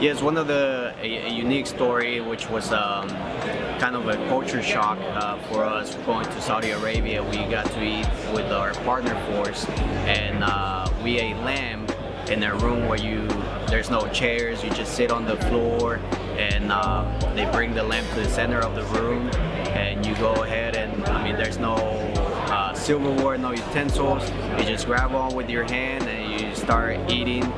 Yeah, one of the a, a unique story, which was um, kind of a culture shock uh, for us going to Saudi Arabia. We got to eat with our partner force, and uh, we ate lamb in a room where you there's no chairs. You just sit on the floor, and uh, they bring the lamb to the center of the room, and you go ahead and I mean, there's no uh, silverware, no utensils. You just grab on with your hand and you start eating